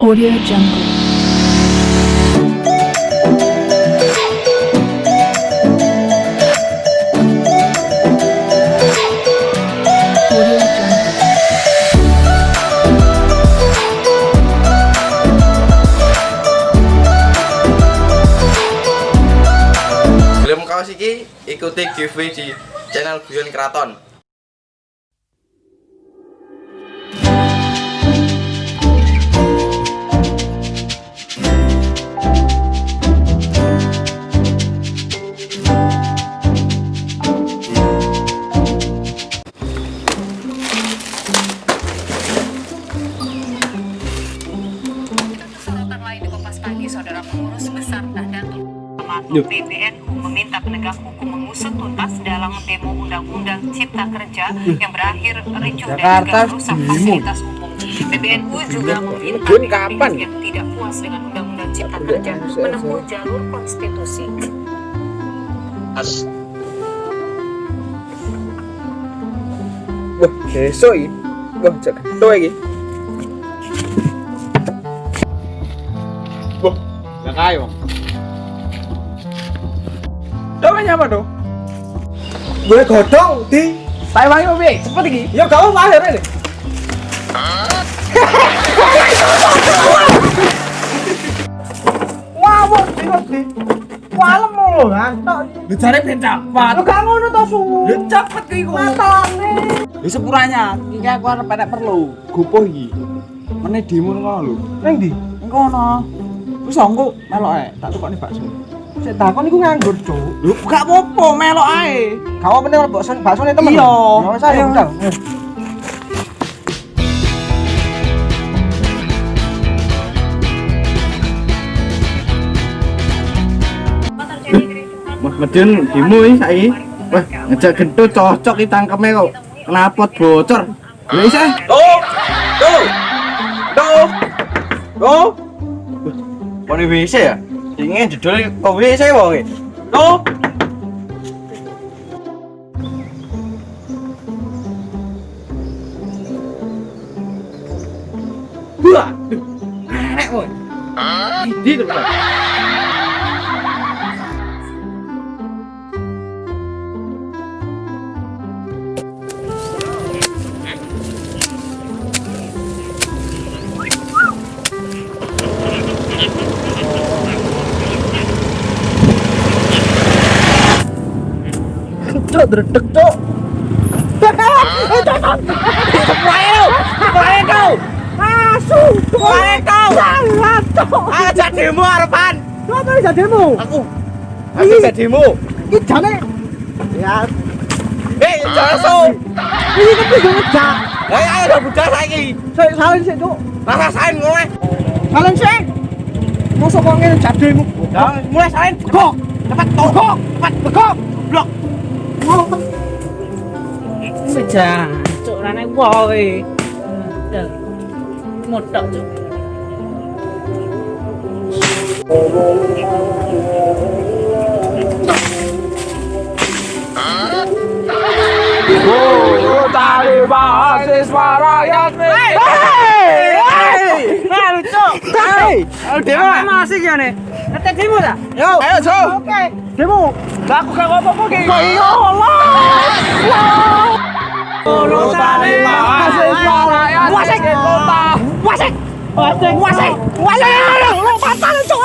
Audio Jungle. Belum kaos iki ikuti giveaway di channel Guyon Kraton. Besar Nahdlatul Ulama PBNU meminta penegak hukum mengusut tuntas dalam demo Undang-Undang Cipta Kerja yang berakhir ricuh dan juga merusak fasilitas umum. PBNU juga meminta kapan? yang tidak puas dengan Undang-Undang Cipta Kerja menempuh jalur konstitusi. Wah, besok iki. Wah, cek keto iki. Wah, gak kaya, Bang. Doanya apa, Do? Gue godong di Taiwan kok piye? Cepet iki. Ya gak apa akhir ini. Wah, wah, di Walem lho, ngantok. Lu jare ben cepet. Lu gak ngono to, Su. Lu cepet kuwi kok. Matane. Lu sepuranya, iki aku arep perlu. Gopoh iki. Meneh demo ngono lho. Ning ndi? Ono. Wis engko melok ae, tak tukokne bakso. Sik takon iku nganggur, Cuk. Lu gak apa-apa, melok ae. Kamu penting bakso bakso nih temen. Iya. Ya wis ayo medun demo iki saiki. Wah, ngejak gentut cocok iki tangkeme kok. Kenapa bocor? Lha isa. Tuh, tuh, tuh, tuh. Kone WC ya? Ingin judul kok WC wong e. No. Wah. Nek woi. Ah. Di. Wah. Nek kowe. Di to. Cuk, dredeg, Cuk. Asu, Wae kau. Salah, Cuk. Ajak demo arepan. Coba bisa demo. Aku. Aku demo. Iki jane. Ya, Eh, jaso. ini kan bisa ngejak. Ayo ayo udah budak saiki. Sik salin Cuk. Rasain kowe. Salin sik. Mosok kok ngene jak demo. Ya, mulai salin. Begok. Cepat togok. Cepat begok. Blok. ngon Ôi chà, chỗ là này vòi Được Một đậu chỗ Taliban is my right Cuk. Hei! Demo. Masih jane. Ngetek demo ta? Yo, Ayo, Jo. Oke, demo. Aku gak apa-apa ki. Ya Allah. Tali mahasiswa rakyat Wasik. kota. Wasik. Wasik. Wasik. Wasik. Lu fatal, Cuk.